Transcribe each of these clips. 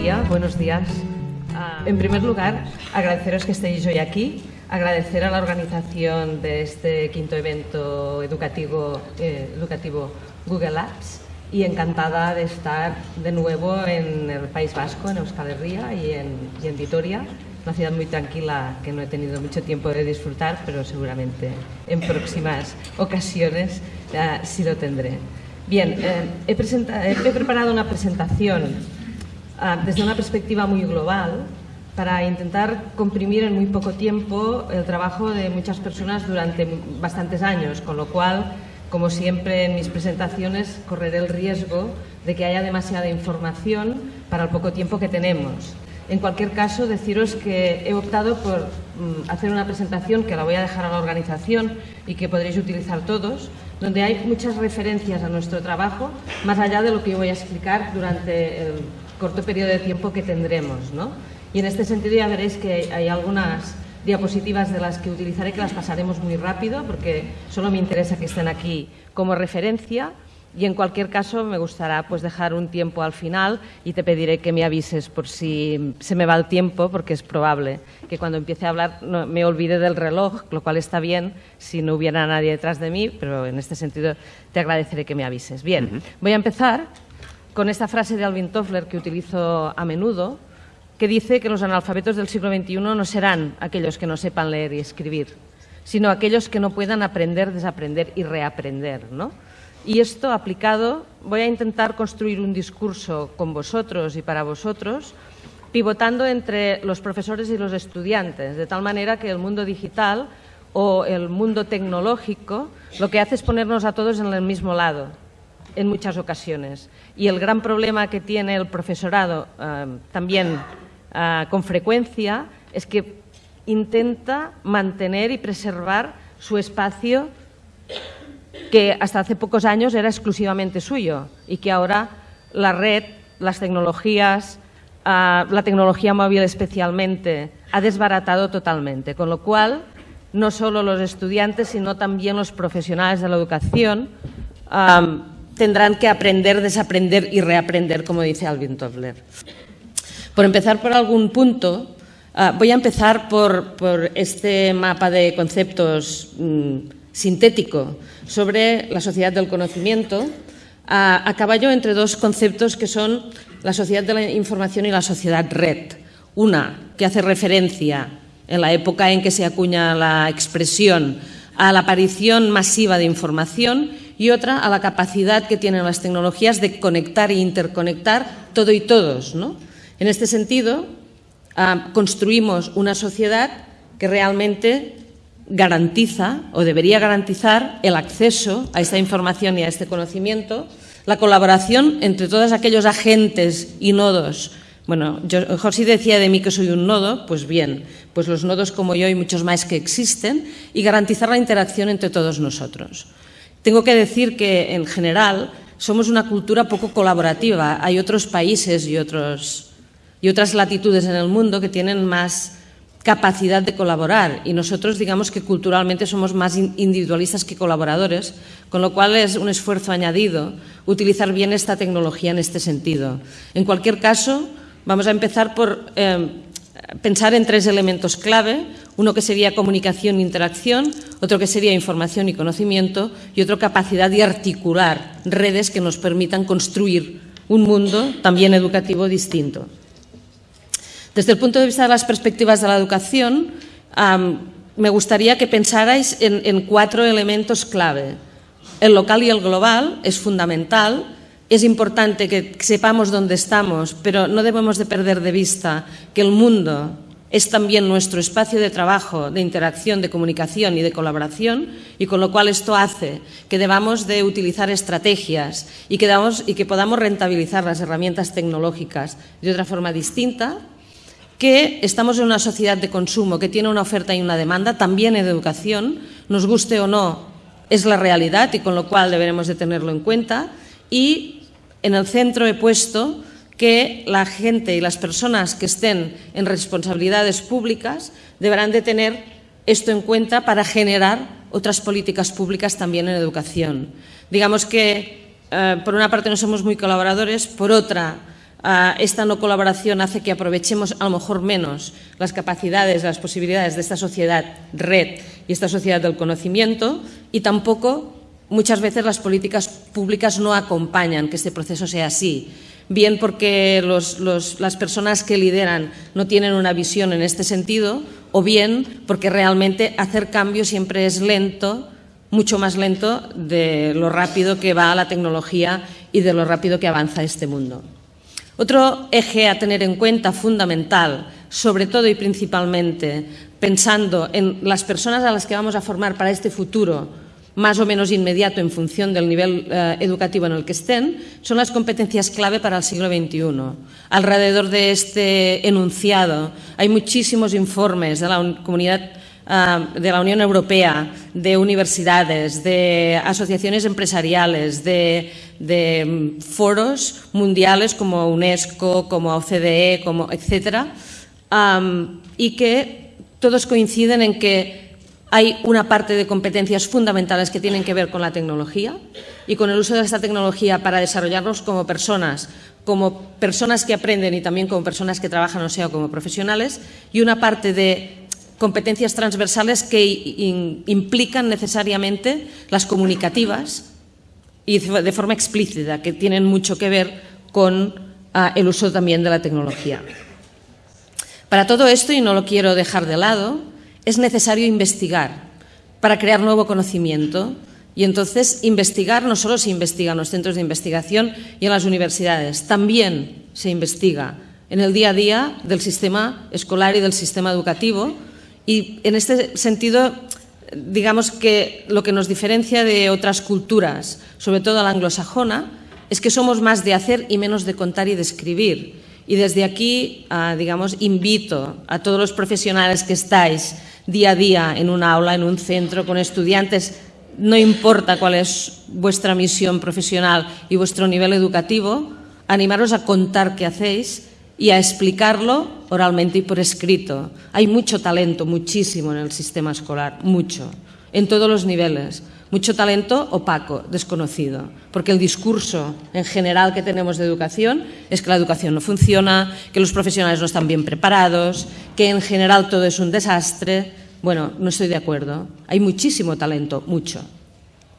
día, buenos días. Ah, en primer lugar, agradeceros que estéis hoy aquí, agradecer a la organización de este quinto evento educativo, eh, educativo Google Apps y encantada de estar de nuevo en el País Vasco, en Euskal Herria y en, y en Vitoria, una ciudad muy tranquila que no he tenido mucho tiempo de disfrutar, pero seguramente en próximas ocasiones uh, sí lo tendré. Bien, eh, he, he, preparado una presentación desde una perspectiva muy global para intentar comprimir en muy poco tiempo el trabajo de muchas personas durante bastantes años, con lo cual, como siempre en mis presentaciones, correré el riesgo de que haya demasiada información para el poco tiempo que tenemos. En cualquier caso, deciros que he optado por mm, hacer una presentación que la voy a dejar a la organización y que podréis utilizar todos, donde hay muchas referencias a nuestro trabajo, más allá de lo que yo voy a explicar durante el corto periodo de tiempo que tendremos. ¿no? Y en este sentido ya veréis que hay algunas diapositivas de las que utilizaré que las pasaremos muy rápido porque solo me interesa que estén aquí como referencia y en cualquier caso me gustará pues dejar un tiempo al final y te pediré que me avises por si se me va el tiempo porque es probable que cuando empiece a hablar no, me olvide del reloj, lo cual está bien si no hubiera nadie detrás de mí, pero en este sentido te agradeceré que me avises. Bien, voy a empezar con esta frase de Alvin Toffler que utilizo a menudo, que dice que los analfabetos del siglo XXI no serán aquellos que no sepan leer y escribir, sino aquellos que no puedan aprender, desaprender y reaprender, ¿no? Y esto aplicado, voy a intentar construir un discurso con vosotros y para vosotros, pivotando entre los profesores y los estudiantes, de tal manera que el mundo digital o el mundo tecnológico lo que hace es ponernos a todos en el mismo lado, en muchas ocasiones. Y el gran problema que tiene el profesorado eh, también eh, con frecuencia es que intenta mantener y preservar su espacio que hasta hace pocos años era exclusivamente suyo y que ahora la red, las tecnologías, uh, la tecnología móvil especialmente, ha desbaratado totalmente. Con lo cual, no solo los estudiantes, sino también los profesionales de la educación um, tendrán que aprender, desaprender y reaprender, como dice Alvin Toffler. Por empezar por algún punto, uh, voy a empezar por, por, este mapa de conceptos um, sintético sobre la sociedad del conocimiento, a, a, caballo entre dos conceptos que son la sociedad de la información y la sociedad red. Una que hace referencia en la época en que se acuña la expresión a la aparición masiva de información y otra a la capacidad que tienen las tecnologías de conectar e interconectar todo y todos. ¿no? En este sentido, uh, construimos una sociedad que realmente garantiza o debería garantizar el acceso a esta información y a este conocimiento, la colaboración entre todos aquellos agentes y nodos. Bueno, yo, José decía de mí que soy un nodo, pues bien, pues los nodos como yo y muchos más que existen, y garantizar la interacción entre todos nosotros. Tengo que decir que, en general, somos una cultura poco colaborativa. Hay otros países y, otros, y otras latitudes en el mundo que tienen más capacidad de colaborar y nosotros digamos que culturalmente somos más individualistas que colaboradores, con lo cual es un esfuerzo añadido utilizar bien esta tecnología en este sentido. En cualquier caso, vamos a empezar por eh, pensar en tres elementos clave, uno que sería comunicación e interacción, otro que sería información y conocimiento y otro capacidad de articular redes que nos permitan construir un mundo también educativo distinto. Desde el punto de vista de las perspectivas de la educación, me gustaría que pensarais en, en cuatro elementos clave. El local y el global es fundamental, es importante que sepamos dónde estamos, pero no debemos de perder de vista que el mundo es también nuestro espacio de trabajo, de interacción, de comunicación y de colaboración, y con lo cual esto hace que debamos de utilizar estrategias y que, y que podamos rentabilizar las herramientas tecnológicas de otra forma distinta que estamos en una sociedad de consumo que tiene una oferta y una demanda, también en educación, nos guste o no, es la realidad y con lo cual deberemos de tenerlo en cuenta. Y en el centro he puesto que la gente y las personas que estén en responsabilidades públicas deberán de tener esto en cuenta para generar otras políticas públicas también en educación. Digamos que, eh, por una parte, no somos muy colaboradores, por otra, Ah, esta no colaboración hace que aprovechemos a lo mejor menos las capacidades, las posibilidades de esta sociedad red y esta sociedad del conocimiento y tampoco muchas veces las políticas públicas no acompañan que este proceso sea así. Bien porque las personas que lideran no tienen una visión en este sentido o bien porque realmente hacer cambio siempre es lento, mucho más lento de lo rápido que va la tecnología y de lo rápido que avanza este mundo. Otro eje a tener en cuenta fundamental, sobre todo y principalmente pensando en las personas a las que vamos a formar para este futuro más o menos inmediato en función del nivel eh, educativo en el que estén, son las competencias clave para el siglo XXI. Alrededor de este enunciado hay muchísimos informes de la comunidad eh, de la Unión Europea, de universidades, de asociaciones empresariales, de mm, foros mundiales como UNESCO, como OCDE, como etcétera, y que todos coinciden en que hay una parte de competencias fundamentales que tienen que ver con la tecnología y con el uso de esta tecnología para desarrollarnos como personas, como personas que aprenden y también como personas que trabajan, o sea, como profesionales, y una parte de competencias transversales que implican necesariamente las comunicativas, y de forma explícita, que tienen mucho que ver con ah, el uso también de la tecnología. Para todo esto, y no lo quiero dejar de lado, es necesario investigar para crear nuevo conocimiento. Y entonces investigar no solo se investiga en los centros de investigación y en las universidades, también se investiga en el día a día del sistema escolar y del sistema educativo. Y en este sentido digamos que lo que nos diferencia de otras culturas, sobre todo la anglosajona, es que somos más de hacer y menos de contar y de escribir. Y desde aquí, ah, digamos, invito a todos los profesionales que estáis día a día en un aula, en un centro, con estudiantes, no importa cuál es vuestra misión profesional y vuestro nivel educativo, animaros a contar qué hacéis y a explicarlo oralmente y por escrito. Hay mucho talento, muchísimo en el sistema escolar, mucho, en todos los niveles. Mucho talento opaco, desconocido, porque el discurso en general que tenemos de educación es que la educación no funciona, que los profesionales no están bien preparados, que en general todo es un desastre. Bueno, no estoy de acuerdo. Hay muchísimo talento, mucho.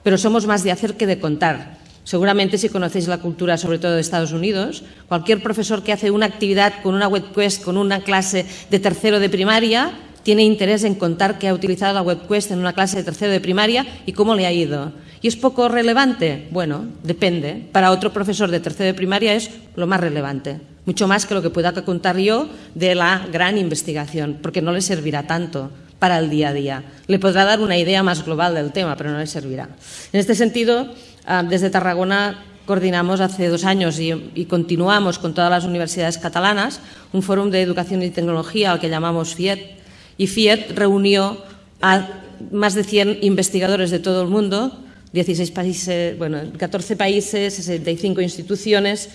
Pero somos más de hacer que de contar. Seguramente si conocéis la cultura, sobre todo de Estados Unidos, cualquier profesor que hace una actividad con una webquest, con una clase de tercero de primaria, tiene interés en contar que ha utilizado la webquest en una clase de tercero de primaria y cómo le ha ido. ¿Y es poco relevante? Bueno, depende. Para otro profesor de tercero de primaria es lo más relevante, mucho más que lo que pueda contar yo de la gran investigación, porque no le servirá tanto para el día a día. Le podrá dar una idea más global del tema, pero no le servirá. En este sentido, ah, desde Tarragona coordinamos hace dos años y, continuamos con todas las universidades catalanas un foro de educación y tecnología al que llamamos FIET. Y FIET reunió a más de 100 investigadores de todo el mundo, 16 países, bueno, 14 países, 65 instituciones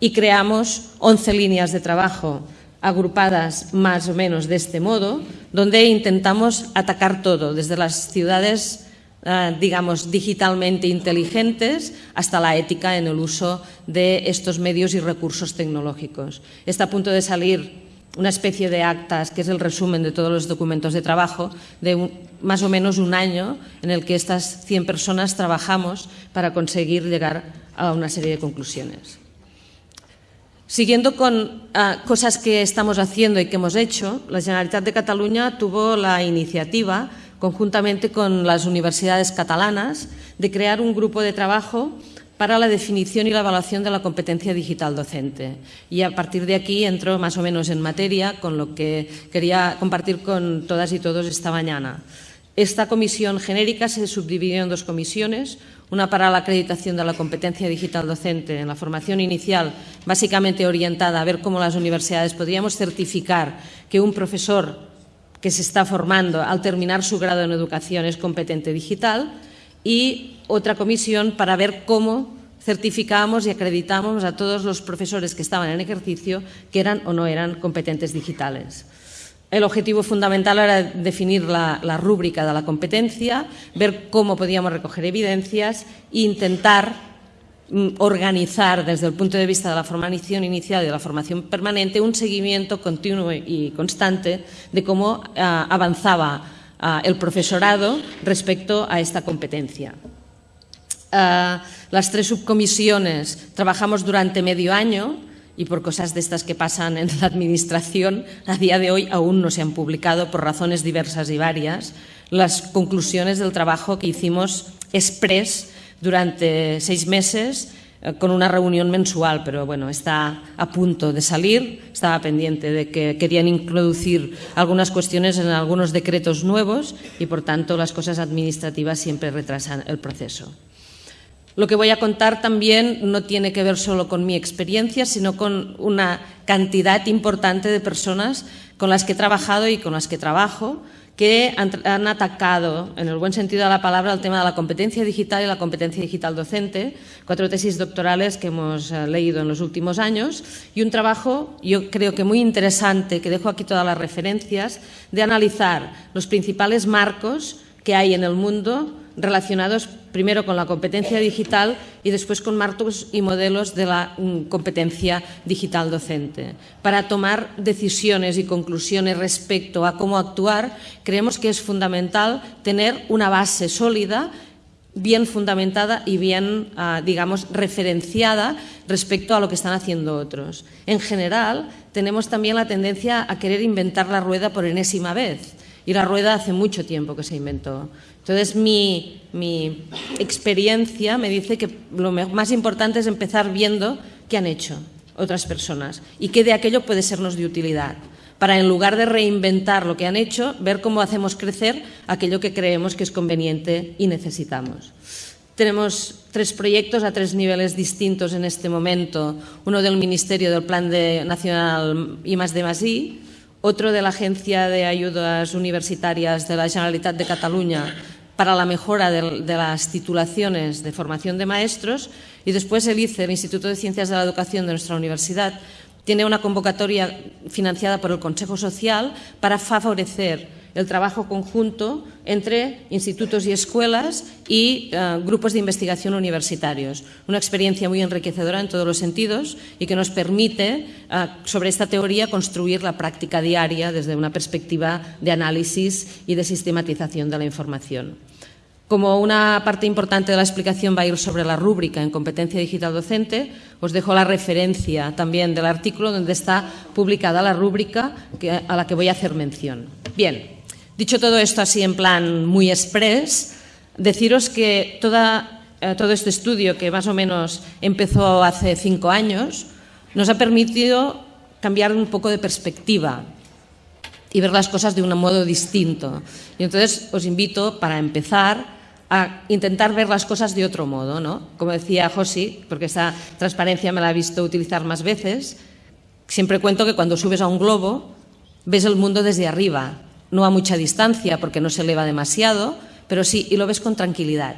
y creamos 11 líneas de trabajo agrupadas más o menos de este modo, donde intentamos atacar todo, desde las ciudades, eh, digamos, digitalmente inteligentes hasta la ética en el uso de estos medios y recursos tecnológicos. Está a punto de salir una especie de actas, que es el resumen de todos los documentos de trabajo, de más o menos un año en el que estas 100 personas trabajamos para conseguir llegar a una serie de conclusiones. Siguiendo con ah, cosas que estamos haciendo y que hemos hecho, la Generalitat de Cataluña tuvo la iniciativa, conjuntamente con las universidades catalanas, de crear un grupo de trabajo para la definición y la evaluación de la competencia digital docente. Y a partir de aquí entro más o menos en materia con lo que quería compartir con todas y todos esta mañana. Esta comisión genérica se subdividió en dos comisiones, una para la acreditación de la competencia digital docente en la formación inicial, básicamente orientada a ver cómo las universidades podríamos certificar que un profesor que se está formando al terminar su grado en educación es competente digital, y otra comisión para ver cómo certificamos y acreditamos a todos los profesores que estaban en ejercicio que eran o no eran competentes digitales. El objetivo fundamental era definir la, rúbrica de la competencia, ver cómo podíamos recoger evidencias e intentar mm, organizar desde el punto de vista de la formación inicial y de la formación permanente un seguimiento continuo y constante de cómo ah, avanzaba el profesorado respecto a esta competencia. Las tres subcomisiones trabajamos durante medio año y por cosas de estas que pasan en la Administración, a día de hoy aún no se han publicado por razones diversas y varias las conclusiones del trabajo que hicimos express durante seis meses con una reunión mensual, pero bueno, está a punto de salir. Estaba pendiente de que querían introducir algunas cuestiones en algunos decretos nuevos y, por tanto, las cosas administrativas siempre retrasan el proceso. Lo que voy a contar también no tiene que ver solo con mi experiencia, sino con una cantidad importante de personas con las que he trabajado y con las que trabajo, que han, atacado, en el buen sentido de la palabra, el tema de la competencia digital y la competencia digital docente, cuatro tesis doctorales que hemos eh, leído en los últimos años y un trabajo, yo creo que muy interesante, que dejo aquí todas las referencias, de analizar los principales marcos que hay en el mundo relacionados primero con la competencia digital y después con marcos y modelos de la mm, competencia digital docente. Para tomar decisiones y conclusiones respecto a cómo actuar, creemos que es fundamental tener una base sólida bien fundamentada y bien, ah, digamos, referenciada respecto a lo que están haciendo otros. En general, tenemos también la tendencia a querer inventar la rueda por enésima vez. Y la rueda hace mucho tiempo que se inventó. Entonces, mi, experiencia me dice que lo más importante es empezar viendo qué han hecho otras personas y qué de aquello puede sernos de utilidad para en lugar de reinventar lo que han hecho, ver cómo hacemos crecer aquello que creemos que es conveniente y necesitamos. Tenemos tres proyectos a tres niveles distintos en este momento. Uno del Ministerio del Plan Nacional I más I, otro de la Agencia de Ayudas Universitarias de la Generalitat de Cataluña para la mejora de, las titulaciones de formación de maestros y después el ICE, el Instituto de Ciencias de la Educación de nuestra universidad, tiene una convocatoria financiada por el Consejo Social para favorecer el trabajo conjunto entre institutos y escuelas y eh, grupos de investigación universitarios. Una experiencia muy enriquecedora en todos los sentidos y que nos permite, eh, sobre esta teoría, construir la práctica diaria desde una perspectiva de análisis y de sistematización de la información. Como una parte importante de la explicación va a ir sobre la rúbrica en competencia digital docente, os dejo la referencia también del artículo donde está publicada la rúbrica a la que voy a hacer mención. Bien, dicho todo esto así en plan muy express, deciros que eh, todo este estudio, que más o menos empezó hace cinco años, nos ha permitido cambiar un poco de perspectiva y ver las cosas de un modo distinto. Y entonces os invito, para empezar, a intentar ver las cosas de otro modo, ¿no? Como decía Josi, porque esa transparencia me la he visto utilizar más veces, siempre cuento que cuando subes a un globo ves el mundo desde arriba, no a mucha distancia porque no se eleva demasiado, pero sí, y lo ves con tranquilidad.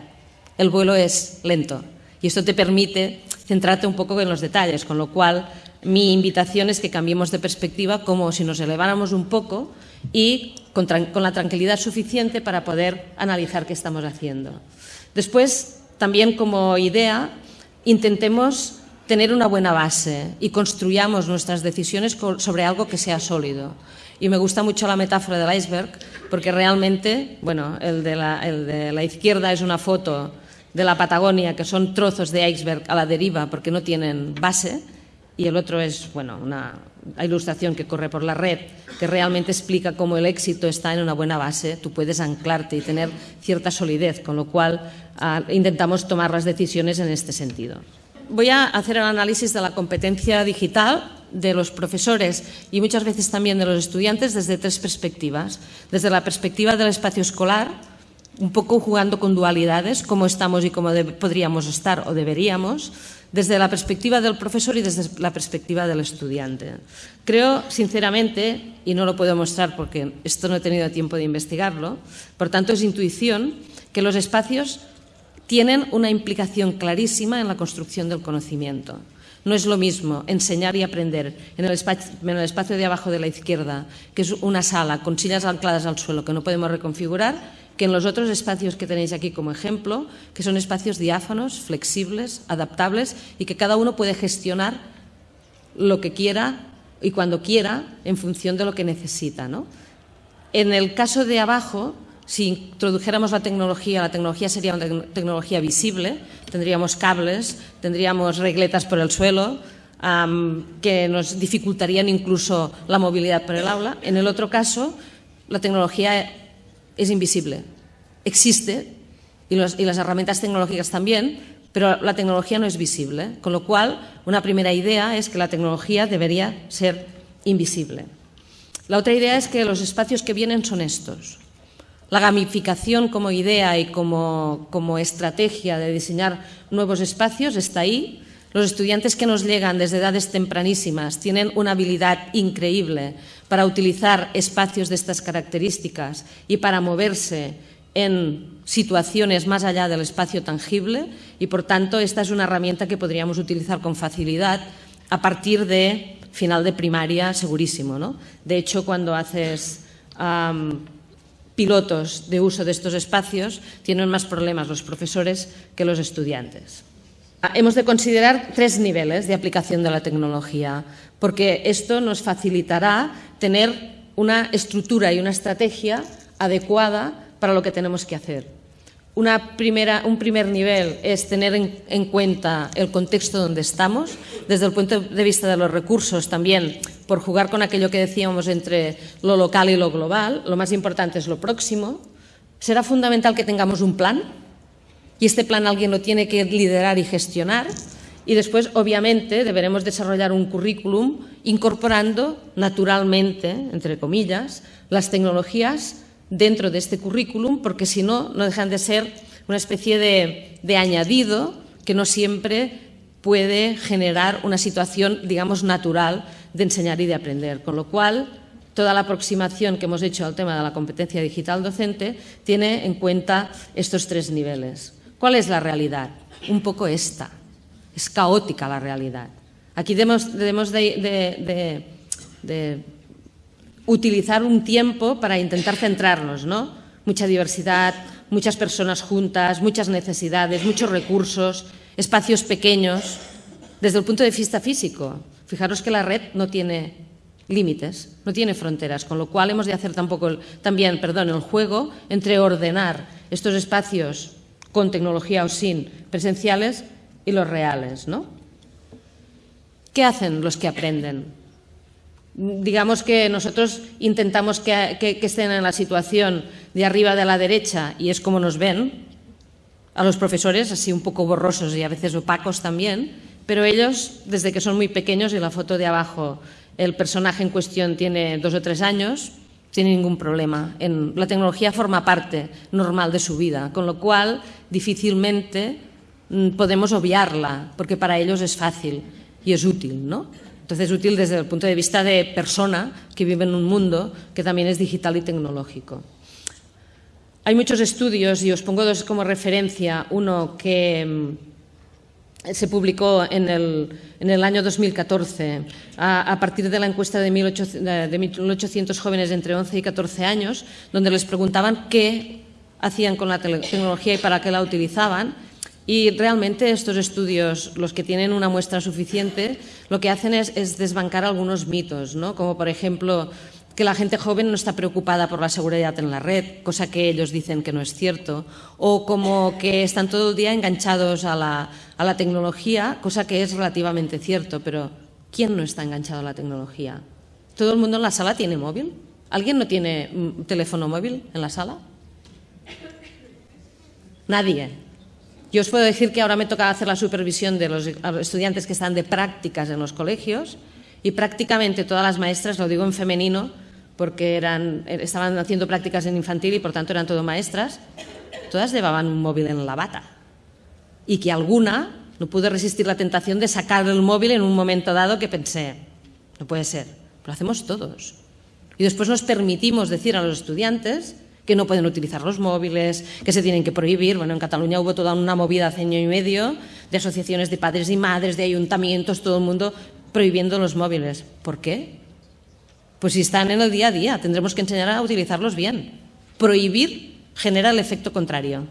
El vuelo es lento y esto te permite centrarte un poco en los detalles, con lo cual mi invitación es que cambiemos de perspectiva como si nos eleváramos un poco y con, la tranquilidad suficiente para poder analizar qué estamos haciendo. Después, también como idea, intentemos tener una buena base y construyamos nuestras decisiones sobre algo que sea sólido. Y me gusta mucho la metáfora del iceberg porque realmente, bueno, el de la, izquierda es una foto de la Patagonia que son trozos de iceberg a la deriva porque no tienen base y el otro es bueno, una ilustración que corre por la red que realmente explica cómo el éxito está en una buena base, tú puedes anclarte y tener cierta solidez, con lo cual ah, intentamos tomar las decisiones en este sentido. Voy a hacer el análisis de la competencia digital de los profesores y muchas veces también de los estudiantes desde tres perspectivas. Desde la perspectiva del espacio escolar, un poco jugando con dualidades, cómo estamos y cómo podríamos estar o deberíamos desde la perspectiva del profesor y desde la perspectiva del estudiante. Creo, sinceramente, y no lo puedo mostrar porque esto no he tenido tiempo de investigarlo, por tanto es intuición, que los espacios tienen una implicación clarísima en la construcción del conocimiento. No es lo mismo enseñar y aprender en el, espacio, en el, espacio, de abajo de la izquierda, que es una sala con sillas ancladas al suelo que no podemos reconfigurar, que en los otros espacios que tenéis aquí como ejemplo, que son espacios diáfanos, flexibles, adaptables y que cada uno puede gestionar lo que quiera y cuando quiera en función de lo que necesita. En el caso de abajo, si introdujéramos la tecnología, la tecnología sería una tecnología visible, tendríamos cables, tendríamos regletas por el suelo, que nos dificultarían incluso la movilidad por el aula. En el otro caso, la tecnología es invisible, existe, y, las herramientas tecnológicas también, pero la tecnología no es visible, con lo cual una primera idea es que la tecnología debería ser invisible. La otra idea es que los espacios que vienen son estos. La gamificación como idea y como, como estrategia de diseñar nuevos espacios está ahí, los estudiantes que nos llegan desde edades tempranísimas tienen una habilidad increíble para utilizar espacios de estas características y para moverse en situaciones más allá del espacio tangible y, por tanto, esta es una herramienta que podríamos utilizar con facilidad a partir de final de primaria, segurísimo. ¿no? De hecho, cuando haces pilotos de uso de estos espacios, tienen más problemas los profesores que los estudiantes. Ah, hemos de considerar tres niveles de aplicación de la tecnología, porque esto nos facilitará tener una estructura y una estrategia adecuada para lo que tenemos que hacer. Una primera, un primer nivel es tener en, en, cuenta el contexto donde estamos, desde el punto de vista de los recursos también, por jugar con aquello que decíamos entre lo local y lo global. Lo más importante es lo próximo. Será fundamental que tengamos un plan, y este plan alguien lo tiene que liderar y gestionar. Y después, obviamente, deberemos desarrollar un currículum incorporando naturalmente, entre comillas, las tecnologías dentro de este currículum, porque si no, no dejan de ser una especie de, de añadido que no siempre puede generar una situación, digamos, natural de enseñar y de aprender. Con lo cual, toda la aproximación que hemos hecho al tema de la competencia digital docente tiene en cuenta estos tres niveles. ¿Cuál es la realidad? Un poco esta. Es caótica la realidad. Aquí debemos, de, utilizar un tiempo para intentar centrarnos, ¿no? Mucha diversidad, muchas personas juntas, muchas necesidades, muchos recursos, espacios pequeños. Desde el punto de vista físico, fijaros que la red no tiene límites, no tiene fronteras, con lo cual hemos de hacer tampoco, también perdón, el juego entre ordenar estos espacios con tecnología o sin, presenciales y los reales. ¿no? ¿Qué hacen los que aprenden? Digamos que nosotros intentamos que, estén en la situación de arriba de la derecha y es como nos ven, a los profesores así un poco borrosos y a veces opacos también, pero ellos, desde que son muy pequeños, y la foto de abajo, el personaje en cuestión tiene dos o tres años, tiene ningún problema. La tecnología forma parte normal de su vida, con lo cual difícilmente mm, podemos obviarla, porque para ellos es fácil y es útil, ¿no? Entonces es útil desde el punto de vista de persona que vive en un mundo que también es digital y tecnológico. Hay muchos estudios, y os pongo dos como referencia. Uno que mm, se publicó en el, año 2014 a, partir de la encuesta de 1.800, jóvenes entre 11 y 14 años, donde les preguntaban qué hacían con la tecnología y para qué la utilizaban. Y realmente estos estudios, los que tienen una muestra suficiente, lo que hacen es, es desbancar algunos mitos, ¿no? como por ejemplo que la gente joven no está preocupada por la seguridad en la red, cosa que ellos dicen que no es cierto, o como que están todo el día enganchados a la, a la tecnología, cosa que es relativamente cierto, pero ¿quién no está enganchado a la tecnología? ¿Todo el mundo en la sala tiene móvil? ¿Alguien no tiene mm, teléfono móvil en la sala? Nadie. Yo os puedo decir que ahora me toca hacer la supervisión de los estudiantes que están de prácticas en los colegios y prácticamente todas las maestras, lo digo en femenino, porque eran, estaban haciendo prácticas en infantil y por tanto eran todo maestras, todas llevaban un móvil en la bata. Y que alguna no pudo resistir la tentación de sacar el móvil en un momento dado que pensé, no puede ser, lo hacemos todos. Y después nos permitimos decir a los estudiantes que no pueden utilizar los móviles, que se tienen que prohibir. Bueno, en Cataluña hubo toda una movida hace año y medio de asociaciones de padres y madres, de ayuntamientos, todo el mundo prohibiendo los móviles. ¿Por qué? Pues si están en el día a día, tendremos que enseñar a utilizarlos bien. Prohibir genera el efecto contrario.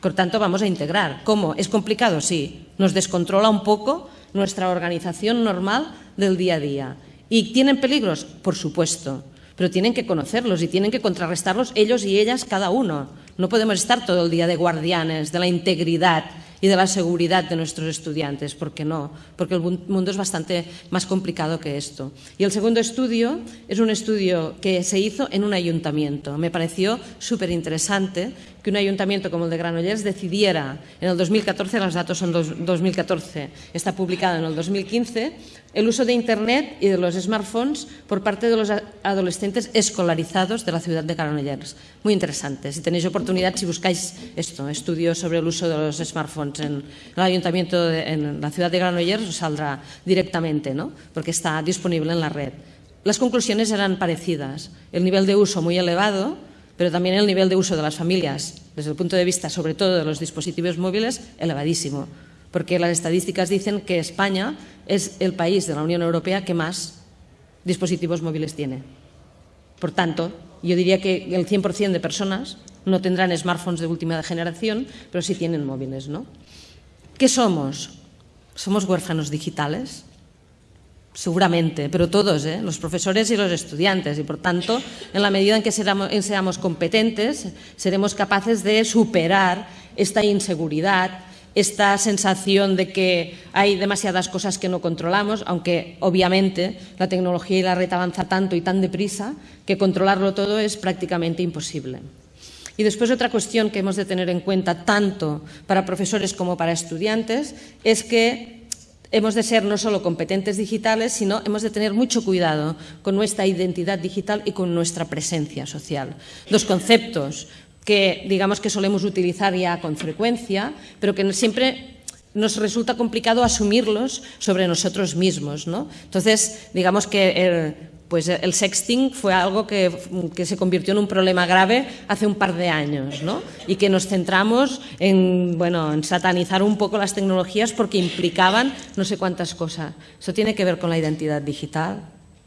Por tanto, vamos a integrar. ¿Cómo? ¿Es complicado? Sí. Nos descontrola un poco nuestra organización normal del día a día. ¿Y tienen peligros? Por supuesto. Pero tienen que conocerlos y tienen que contrarrestarlos ellos y ellas cada uno. No podemos estar todo el día de guardianes de la integridad y de la seguridad de nuestros estudiantes. ¿Por qué no? Porque el mundo es bastante más complicado que esto. Y el segundo estudio es un estudio que se hizo en un ayuntamiento. Me pareció súper interesante que un ayuntamiento como el de Granollers decidiera en el 2014, los datos son 2014, está publicado en el 2015, el uso de Internet y de los smartphones por parte de los adolescentes escolarizados de la ciudad de Granollers. Muy interesante. Si tenéis oportunidad, si buscáis esto, estudios sobre el uso de los smartphones en el ayuntamiento, de, la ciudad de Granollers, os saldrá directamente, ¿no? porque está disponible en la red. Las conclusiones eran parecidas. El nivel de uso muy elevado, pero también el nivel de uso de las familias, desde el punto de vista sobre todo de los dispositivos móviles, elevadísimo, porque las estadísticas dicen que España es el país de la Unión Europea que más dispositivos móviles tiene. Por tanto, yo diría que el 100% de personas no tendrán smartphones de última generación, pero sí tienen móviles, ¿no? ¿Qué somos? ¿Somos huérfanos digitales? Seguramente, pero todos, ¿eh? los profesores y los estudiantes. Y por tanto, en la medida en que seamos competentes, seremos capaces de superar esta inseguridad, esta sensación de que hay demasiadas cosas que no controlamos, aunque obviamente la tecnología y la red avanza tanto y tan deprisa que controlarlo todo es prácticamente imposible. Y después otra cuestión que hemos de tener en cuenta tanto para profesores como para estudiantes es que hemos de ser no solo competentes digitales, sino hemos de tener mucho cuidado con nuestra identidad digital y con nuestra presencia social. Dos conceptos que digamos que solemos utilizar ya con frecuencia, pero que siempre nos resulta complicado asumirlos sobre nosotros mismos. ¿no? Entonces, digamos que pues el sexting fue algo que, se convirtió en un problema grave hace un par de años ¿no? y que nos centramos en, bueno, en satanizar un poco las tecnologías porque implicaban no sé cuántas cosas. Eso tiene que ver con la identidad digital.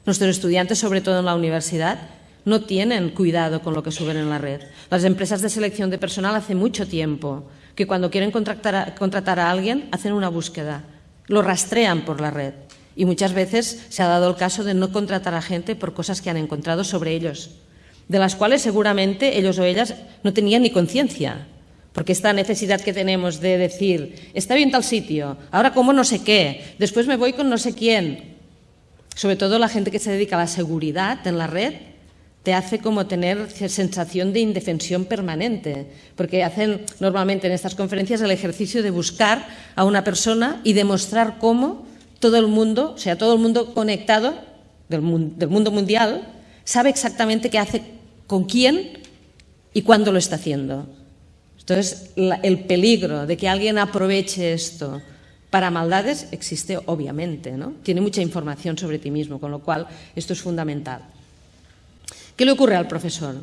Nuestros estudiantes, sobre todo en la universidad, no tienen cuidado con lo que suben en la red. Las empresas de selección de personal hace mucho tiempo que cuando quieren contratar a, alguien hacen una búsqueda, lo rastrean por la red. Y muchas veces se ha dado el caso de no contratar a gente por cosas que han encontrado sobre ellos, de las cuales seguramente ellos o ellas no tenían ni conciencia. Porque esta necesidad que tenemos de decir, está bien tal sitio, ahora como no sé qué, después me voy con no sé quién. Sobre todo la gente que se dedica a la seguridad en la red, te hace como tener sensación de indefensión permanente, porque hacen normalmente en estas conferencias el ejercicio de buscar a una persona y demostrar cómo todo el mundo, o sea, todo el mundo conectado del, mundo mundial, sabe exactamente qué hace con quién y cuándo lo está haciendo. Entonces, el peligro de que alguien aproveche esto para maldades existe obviamente, ¿no? Tiene mucha información sobre ti mismo, con lo cual esto es fundamental. ¿Qué le ocurre al profesor?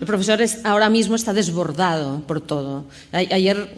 El profesor ahora mismo está desbordado por todo. Ayer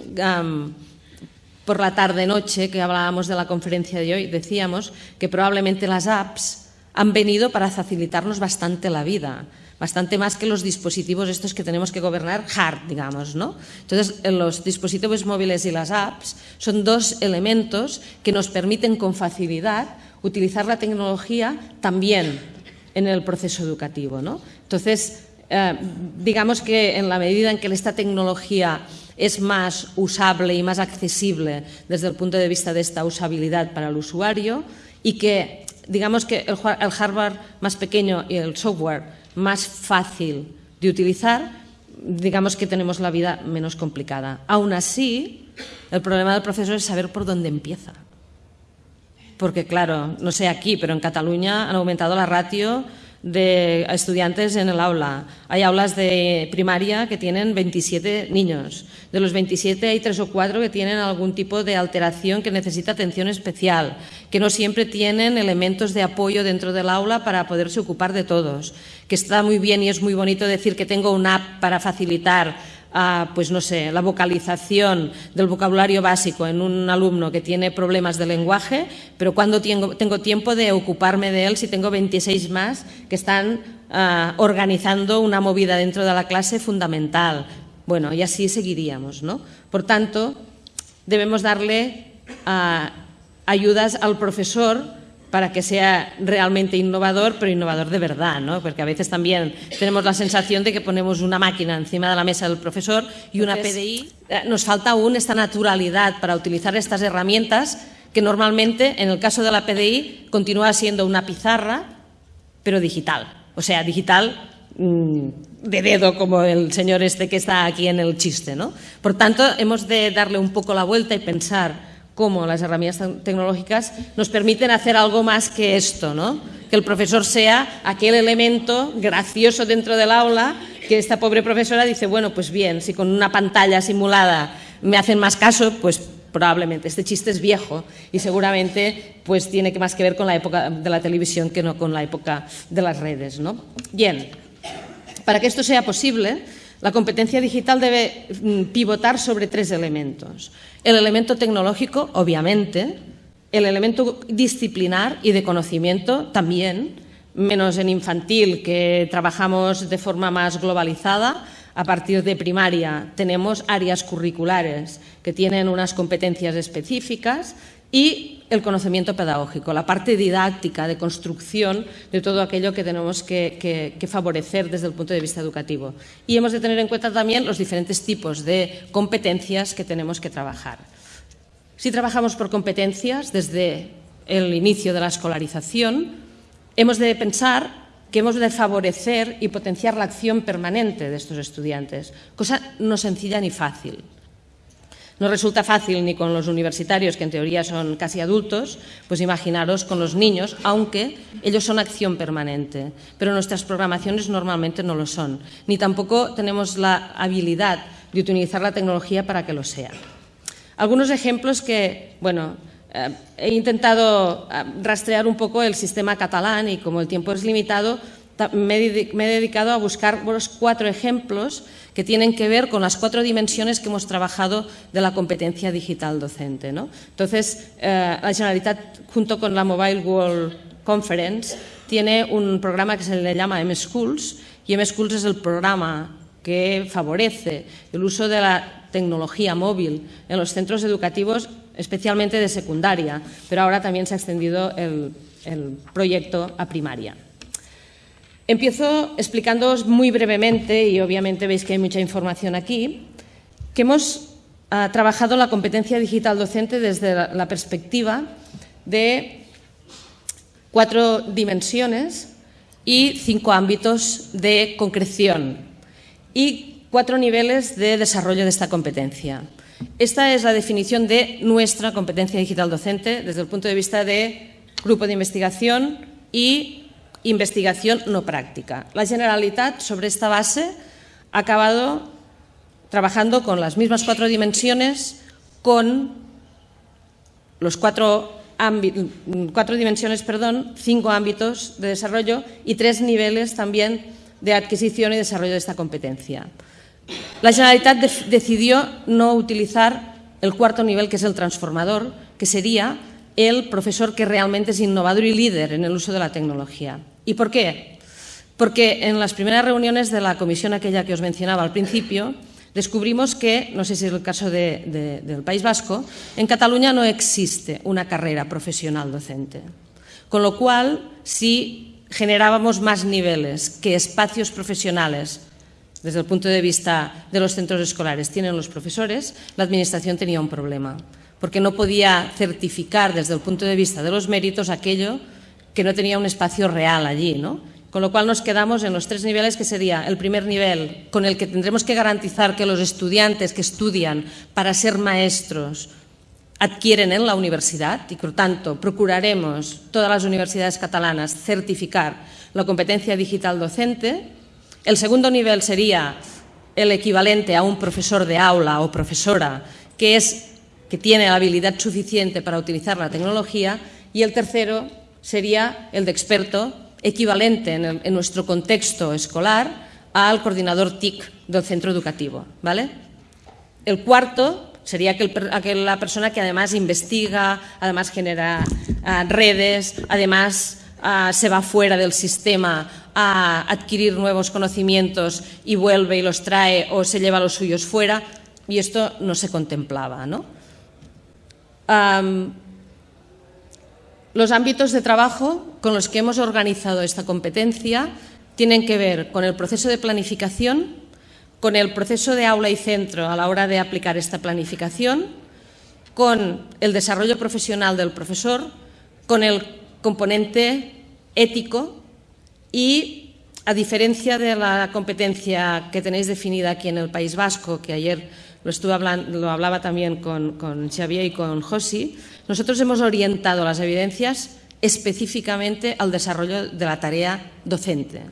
por la tarde-noche que hablábamos de la conferencia de hoy, decíamos que probablemente las apps han venido para facilitarnos bastante la vida, bastante más que los dispositivos estos que tenemos que gobernar hard, digamos, ¿no? Entonces, los dispositivos móviles y las apps son dos elementos que nos permiten con facilidad utilizar la tecnología también en el proceso educativo, ¿no? Entonces, eh, digamos que en la medida en que esta tecnología es más usable y más accesible desde el punto de vista de esta usabilidad para el usuario y que, digamos que el, hardware más pequeño y el software más fácil de utilizar, digamos que tenemos la vida menos complicada. Aún así, el problema del profesor es saber por dónde empieza. Porque, claro, no sé aquí, pero en Cataluña han aumentado la ratio de estudiantes en el aula. Hay aulas de primaria que tienen 27 niños. De los 27 hay tres o cuatro que tienen algún tipo de alteración que necesita atención especial, que no siempre tienen elementos de apoyo dentro del aula para poderse ocupar de todos. Que está muy bien y es muy bonito decir que tengo una app para facilitar pues no sé, la vocalización del vocabulario básico en un alumno que tiene problemas de lenguaje, pero cuando tengo, tengo tiempo de ocuparme de él si tengo 26 más que están ah, organizando una movida dentro de la clase fundamental. Bueno, y así seguiríamos, ¿no? Por tanto, debemos darle ah, ayudas al profesor para que sea realmente innovador, pero innovador de verdad, ¿no? porque a veces también tenemos la sensación de que ponemos una máquina encima de la mesa del profesor y una PDI. Eh, nos falta aún esta naturalidad para utilizar estas herramientas que normalmente, en el caso de la PDI, continúa siendo una pizarra, pero digital. O sea, digital mm, de dedo, como el señor este que está aquí en el chiste. ¿no? Por tanto, hemos de darle un poco la vuelta y pensar cómo las herramientas tecnológicas nos permiten hacer algo más que esto, ¿no? que el profesor sea aquel elemento gracioso dentro del aula que esta pobre profesora dice, bueno, pues bien, si con una pantalla simulada me hacen más caso, pues probablemente. Este chiste es viejo y seguramente pues tiene más que ver con la época de la televisión que no con la época de las redes. ¿no? Bien, para que esto sea posible, la competencia digital debe mm, pivotar sobre tres elementos. El elemento tecnológico, obviamente, el elemento disciplinar y de conocimiento también, menos en infantil, que trabajamos de forma más globalizada. A partir de primaria tenemos áreas curriculares que tienen unas competencias específicas y el conocimiento pedagógico, la parte didáctica, de construcción de todo aquello que tenemos que, favorecer desde el punto de vista educativo. Y hemos de tener en cuenta también los diferentes tipos de competencias que tenemos que trabajar. Si trabajamos por competencias desde el inicio de la escolarización, hemos de pensar que hemos de favorecer y potenciar la acción permanente de estos estudiantes, cosa no sencilla ni fácil. No resulta fácil ni con los universitarios, que en teoría son casi adultos, pues imaginaros con los niños, aunque ellos son acción permanente. Pero nuestras programaciones normalmente no lo son, ni tampoco tenemos la habilidad de utilizar la tecnología para que lo sea. Algunos ejemplos que, bueno, eh, he intentado eh, rastrear un poco el sistema catalán y como el tiempo es limitado, me he dedicado a buscar los cuatro ejemplos que tienen que ver con las cuatro dimensiones que hemos trabajado de la competencia digital docente. ¿no? Entonces, eh, la Generalitat, junto con la Mobile World Conference, tiene un programa que se le llama M-Schools y M-Schools es el programa que favorece el uso de la tecnología móvil en los centros educativos, especialmente de secundaria, pero ahora también se ha extendido el proyecto a primaria. Empiezo explicándoos muy brevemente, y obviamente veis que hay mucha información aquí, que hemos ah, trabajado la competencia digital docente desde la, perspectiva de cuatro dimensiones y cinco ámbitos de concreción y cuatro niveles de desarrollo de esta competencia. Esta es la definición de nuestra competencia digital docente desde el punto de vista de grupo de investigación y investigación no práctica. La Generalitat, sobre esta base, ha acabado trabajando con las mismas cuatro dimensiones, con los cuatro, cuatro dimensiones, perdón, cinco ámbitos de desarrollo y tres niveles también de adquisición y desarrollo de esta competencia. La Generalitat decidió no utilizar el cuarto nivel, que es el transformador, que sería el profesor que realmente es innovador y líder en el uso de la tecnología. ¿Y por qué? Porque en las primeras reuniones de la comisión aquella que os mencionaba al principio, descubrimos que, no sé si es el caso del País Vasco, en Cataluña no existe una carrera profesional docente. Con lo cual, si generábamos más niveles que espacios profesionales desde el punto de vista de los centros escolares tienen los profesores, la Administración tenía un problema, porque no podía certificar desde el punto de vista de los méritos aquello que no tenía un espacio real allí, ¿no? Con lo cual nos quedamos en los tres niveles, que sería el primer nivel, con el que tendremos que garantizar que los estudiantes que estudian para ser maestros adquieren en la universidad y, por tanto, procuraremos todas las universidades catalanas certificar la competencia digital docente. El segundo nivel sería el equivalente a un profesor de aula o profesora que, es, que tiene la habilidad suficiente para utilizar la tecnología. Y el tercero sería el de experto, equivalente en, nuestro contexto escolar al coordinador TIC del centro educativo. ¿vale? El cuarto sería aquella persona que además investiga, además genera ah, redes, además ah, se va fuera del sistema a adquirir nuevos conocimientos y vuelve y los trae o se lleva los suyos fuera, y esto no se contemplaba. Los ámbitos de trabajo con los que hemos organizado esta competencia tienen que ver con el proceso de planificación, con el proceso de aula y centro a la hora de aplicar esta planificación, con el desarrollo profesional del profesor, con el componente ético y, a diferencia de la competencia que tenéis definida aquí en el País Vasco, que ayer lo, estuve hablando, lo hablaba también con, con Xavier y con Josi, nosotros hemos orientado las evidencias específicamente al desarrollo de la tarea docente.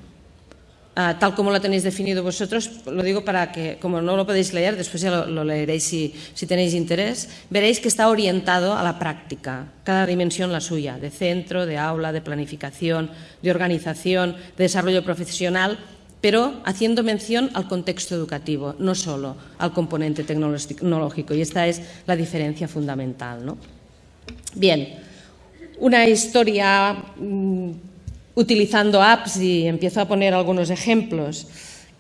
Ah, tal como lo tenéis definido vosotros, lo digo para que, como no lo podéis leer, después ya lo, leeréis si, tenéis interés, veréis que está orientado a la práctica, cada dimensión la suya, de centro, de aula, de planificación, de organización, de desarrollo profesional, pero haciendo mención al contexto educativo, no solo al componente tecnológico, y esta es la diferencia fundamental. Bien, una historia mm, utilizando apps y empiezo a poner algunos ejemplos,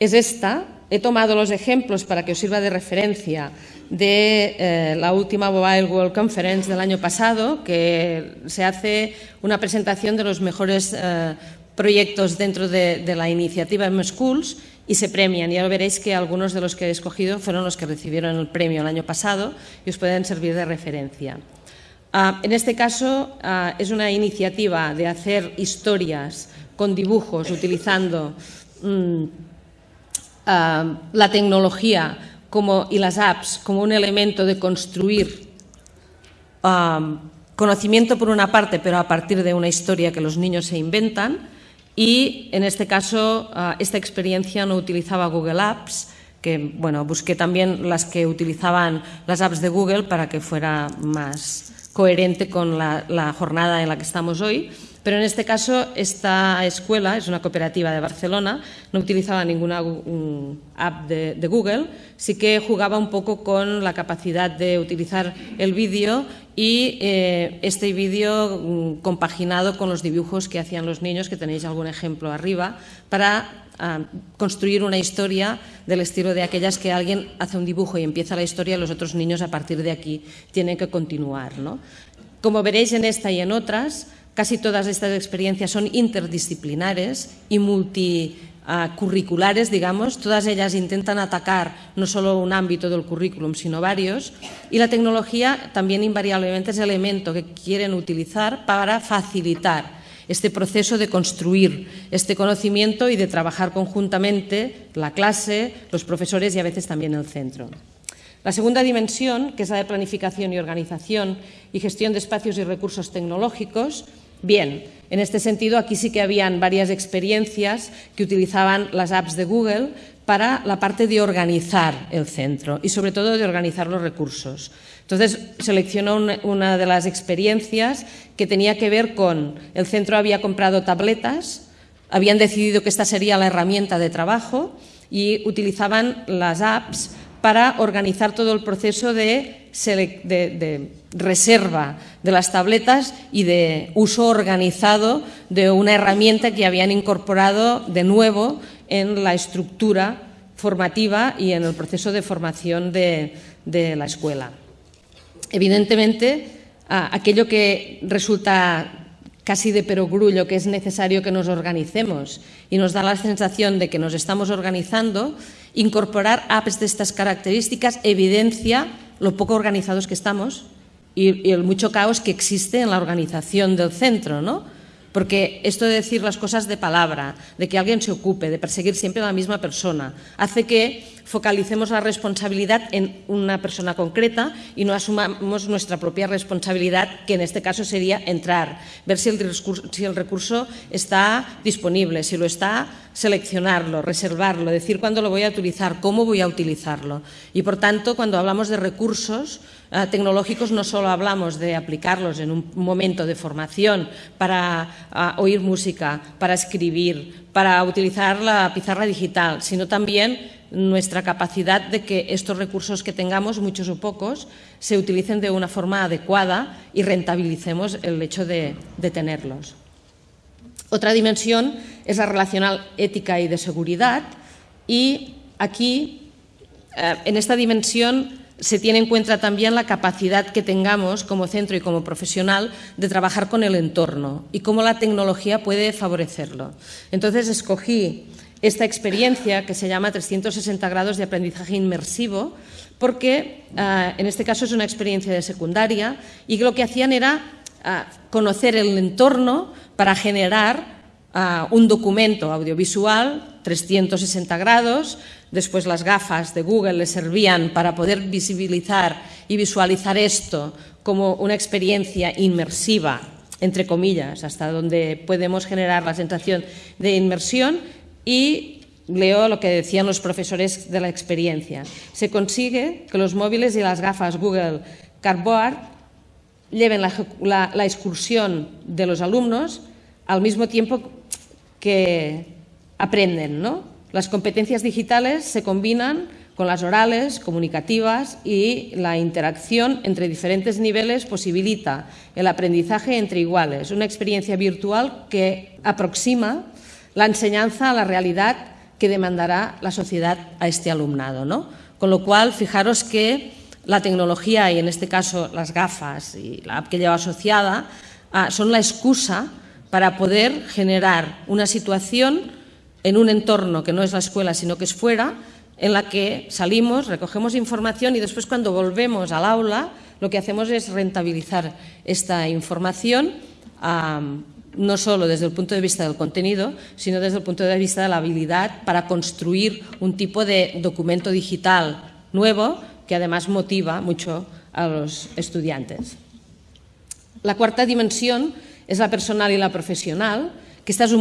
es esta. He tomado los ejemplos para que os sirva de referencia de eh, la última Mobile World Conference del año pasado, que se hace una presentación de los mejores eh, proyectos dentro de, la iniciativa M Schools y se premian. Ya lo veréis que algunos de los que he escogido fueron los que recibieron el premio el año pasado y os pueden servir de referencia. Ah, en este caso ah, es una iniciativa de hacer historias con dibujos utilizando mm, ah, la tecnología y las apps como un elemento de construir conocimiento por una parte, pero a partir de una historia que los niños se inventan. Y en este caso, esta experiencia no utilizaba Google Apps, que bueno, busqué también las que utilizaban las apps de Google para que fuera más, coherente con la, jornada en la que estamos hoy. Pero en este caso, esta escuela es una cooperativa de Barcelona, no utilizaba ninguna app de, Google, sí que jugaba un poco con la capacidad de utilizar el vídeo y eh, este vídeo mm, compaginado con los dibujos que hacían los niños, que tenéis algún ejemplo arriba, para construir una historia del estilo de aquellas que alguien hace un dibujo y empieza la historia y los otros niños a partir de aquí tienen que continuar. Como veréis en esta y en otras, casi todas estas experiencias son interdisciplinares y multicurriculares, digamos. Todas ellas intentan atacar no solo un ámbito del currículum, sino varios. Y la tecnología también invariablemente es el elemento que quieren utilizar para facilitar este proceso de construir este conocimiento y de trabajar conjuntamente la clase, los profesores y a veces también el centro. La segunda dimensión, que es la de planificación y organización y gestión de espacios y recursos tecnológicos, bien, en este sentido aquí sí que habían varias experiencias que utilizaban las apps de Google para la parte de organizar el centro y sobre todo de organizar los recursos. Entonces seleccionó una, de las experiencias que tenía que ver con el centro había comprado tabletas, habían decidido que esta sería la herramienta de trabajo y utilizaban las apps para organizar todo el proceso de, reserva de las tabletas y de uso organizado de una herramienta que habían incorporado de nuevo en la estructura formativa y en el proceso de formación de la escuela. Evidentemente, aquello que resulta casi de perogrullo, que es necesario que nos organicemos y nos da la sensación de que nos estamos organizando, incorporar apps de estas características evidencia lo poco organizados que estamos y, el mucho caos que existe en la organización del centro, ¿no? Porque esto de decir las cosas de palabra, de que alguien se ocupe, de perseguir siempre a la misma persona, hace que focalicemos la responsabilidad en una persona concreta y no asumamos nuestra propia responsabilidad, que en este caso sería entrar, ver si el, recurso está disponible, si lo está, seleccionarlo, reservarlo, decir cuándo lo voy a utilizar, cómo voy a utilizarlo. Y, por tanto, cuando hablamos de recursos, eh, tecnológicos no solo hablamos de aplicarlos en un momento de formación para eh, oír música, para escribir, para utilizar la pizarra digital, sino también nuestra capacidad de que estos recursos que tengamos, muchos o pocos, se utilicen de una forma adecuada y rentabilicemos el hecho de, tenerlos. Otra dimensión es la relacional ética y de seguridad y aquí, eh, en esta dimensión, se tiene en cuenta también la capacidad que tengamos como centro y como profesional de trabajar con el entorno y cómo la tecnología puede favorecerlo. Entonces escogí esta experiencia que se llama 360 grados de aprendizaje inmersivo porque eh, en este caso es una experiencia de secundaria y lo que hacían era eh, conocer el entorno para generar un documento audiovisual 360 grados, después las gafas de Google le servían para poder visibilizar y visualizar esto como una experiencia inmersiva, entre comillas, hasta donde podemos generar la sensación de inmersión y leo lo que decían los profesores de la experiencia. Se consigue que los móviles y las gafas Google Cardboard lleven la, la excursión de los alumnos al mismo tiempo que aprenden. ¿no? Las competencias digitales se combinan con las orales, comunicativas y la interacción entre diferentes niveles posibilita el aprendizaje entre iguales, una experiencia virtual que aproxima la enseñanza a la realidad que demandará la sociedad a este alumnado. ¿no? Con lo cual, fijaros que la tecnología, y en este caso las gafas y la app que lleva asociada, ah, son la excusa para poder generar una situación en un entorno que no es la escuela, sino que es fuera, en la que salimos, recogemos información y después cuando volvemos al aula lo que hacemos es rentabilizar esta información no solo desde el punto de vista del contenido, sino desde el punto de vista de la habilidad para construir un tipo de documento digital nuevo que además motiva mucho a los estudiantes. La cuarta dimensión es la personal y la profesional, que esta es eh,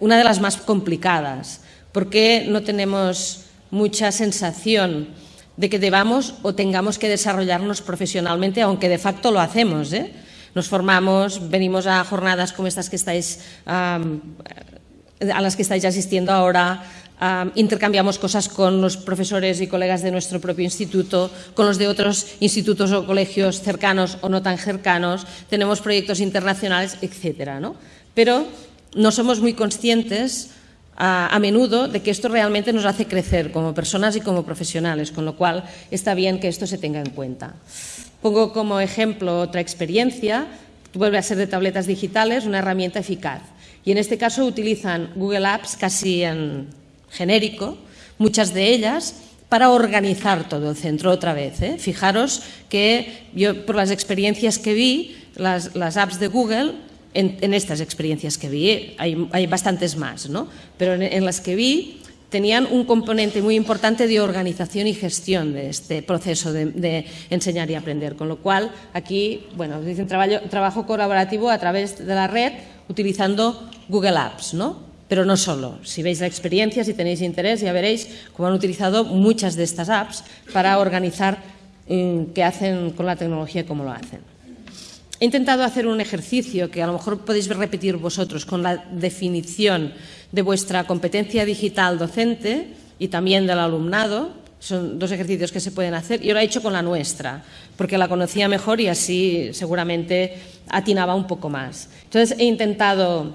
una de las más complicadas, porque no tenemos mucha sensación de que debamos o tengamos que desarrollarnos profesionalmente, aunque de facto lo hacemos. ¿eh? Nos formamos, venimos a jornadas como estas que estáis, a las que estáis asistiendo ahora, intercambiamos cosas con los profesores y colegas de nuestro propio instituto, con los de otros institutos o colegios cercanos o no tan cercanos, tenemos proyectos internacionales, etcétera, ¿no? Pero no somos muy conscientes a, menudo de que esto realmente nos hace crecer como personas y como profesionales, con lo cual está bien que esto se tenga en cuenta. Pongo como ejemplo otra experiencia, vuelve a ser de tabletas digitales, una herramienta eficaz. Y en este caso utilizan Google Apps casi en, genérico, muchas de ellas para organizar todo el centro otra vez. ¿eh? Fijaros que yo, por las experiencias que vi, las, apps de Google, en, estas experiencias que vi, hay, bastantes más, ¿no? pero en, las que vi tenían un componente muy importante de organización y gestión de este proceso de, enseñar y aprender, con lo cual aquí, bueno, dicen trabajo, trabajo colaborativo a través de la red utilizando Google Apps, ¿no? Pero no solo. Si veis la experiencia, si tenéis interés, ya veréis cómo han utilizado muchas de estas apps para organizar eh, qué hacen con la tecnología y cómo lo hacen. He intentado hacer un ejercicio que a lo mejor podéis repetir vosotros con la definición de vuestra competencia digital docente y también del alumnado. Son dos ejercicios que se pueden hacer. Yo lo he hecho con la nuestra, porque la conocía mejor y así seguramente atinaba un poco más. Entonces he intentado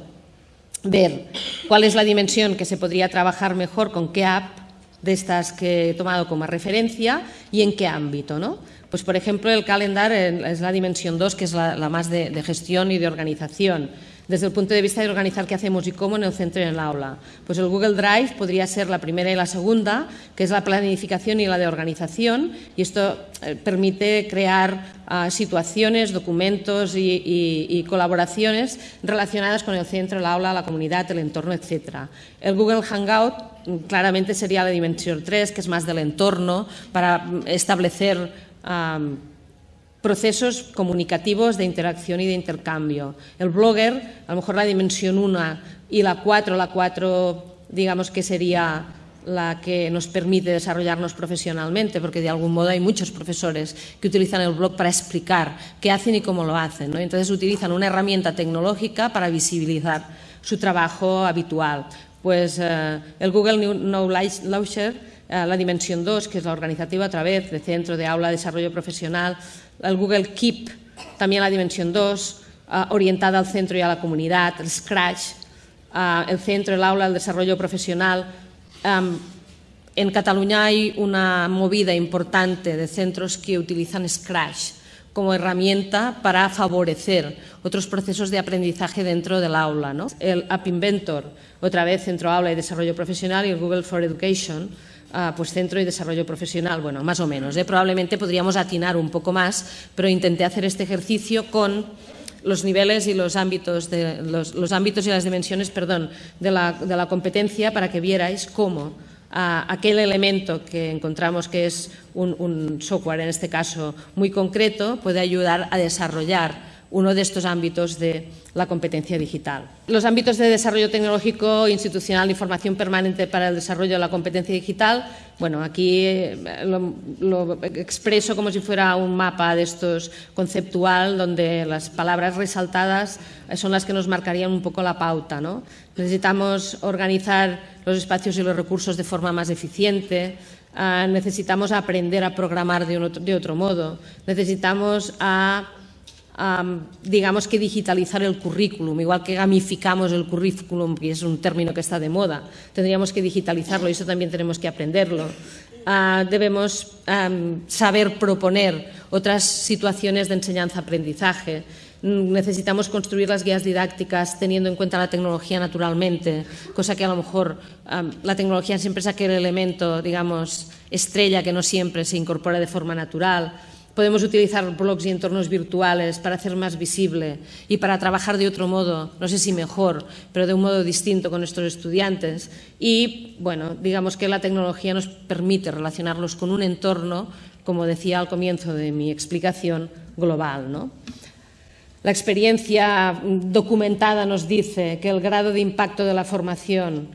ver cuál es la dimensión que se podría trabajar mejor con qué app de estas que he tomado como referencia y en qué ámbito. ¿no? Pues, por ejemplo, el calendar es la dimensión 2, que es la, más de gestión y de organización desde el punto de vista de organizar qué hacemos y cómo en el centro y en el aula. Pues el Google Drive podría ser la primera y la segunda, que es la planificación y la de organización, y esto eh, permite crear ah, situaciones, documentos y, colaboraciones relacionadas con el centro, el aula, la comunidad, el entorno, etc. El Google Hangout mm, claramente sería la dimensión 3, que es más del entorno, para mm, establecer procesos comunicativos de interacción y de intercambio. El blogger, a lo mejor la dimensión 1 y la 4, la 4 digamos que sería la que nos permite desarrollarnos profesionalmente, porque de algún modo hay muchos profesores que utilizan el blog para explicar qué hacen y cómo lo hacen. ¿no? Entonces utilizan una herramienta tecnológica para visibilizar su trabajo habitual. Pues eh, el Google Knowledge Launcher, la dimensión 2, que es la organizativa a través de centro de aula, desarrollo profesional, el Google Keep, también la dimensión 2, ah, orientada al centro y a la comunidad, el Scratch, el centro, el aula, el desarrollo profesional. en Cataluña hay una movida importante de centros que utilizan Scratch como herramienta para favorecer otros procesos de aprendizaje dentro del aula. El App Inventor, otra vez Centro Aula y Desarrollo Profesional, y el Google for Education, pues Centro y Desarrollo Profesional, bueno, más o menos. ¿eh? Probablemente podríamos atinar un poco más, pero intenté hacer este ejercicio con los niveles y los ámbitos, de, los, ámbitos y las dimensiones perdón, de, la, competencia para que vierais cómo aquel elemento que encontramos que es un, software, en este caso muy concreto, puede ayudar a desarrollar uno de estos ámbitos de la competencia digital. Los ámbitos de desarrollo tecnológico, institucional y formación permanente para el desarrollo de la competencia digital, bueno, aquí eh, lo, expreso como si fuera un mapa de estos conceptual, donde las palabras resaltadas son las que nos marcarían un poco la pauta. ¿no? Necesitamos organizar los espacios y los recursos de forma más eficiente, ah, necesitamos aprender a programar de, de otro modo, necesitamos a digamos que digitalizar el currículum, igual que gamificamos el currículum, que es un término que está de moda, tendríamos que digitalizarlo y eso también tenemos que aprenderlo. Ah, debemos saber proponer otras situaciones de enseñanza-aprendizaje. Necesitamos construir las guías didácticas teniendo en cuenta la tecnología naturalmente, cosa que a lo mejor la tecnología siempre es aquel elemento, digamos, estrella que no siempre se incorpora de forma natural Podemos utilizar blogs y entornos virtuales para hacer más visible y para trabajar de otro modo, no sé si mejor, pero de un modo distinto con nuestros estudiantes. Y, bueno, digamos que la tecnología nos permite relacionarlos con un entorno, como decía al comienzo de mi explicación, global. ¿no? La experiencia documentada nos dice que el grado de impacto de la formación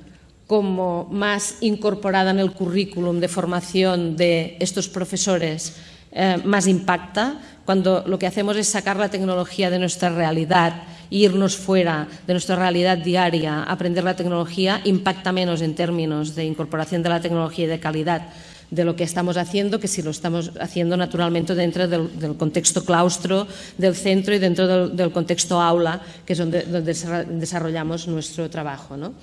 como más incorporada en el currículum de formación de estos profesores eh, más impacta cuando lo que hacemos es sacar la tecnología de nuestra realidad irnos fuera de nuestra realidad diaria, aprender la tecnología, impacta menos en términos de incorporación de la tecnología y de calidad de lo que estamos haciendo que si lo estamos haciendo naturalmente dentro del, contexto claustro del centro y dentro del, del contexto aula, que es donde, donde desarrollamos nuestro trabajo. ¿no?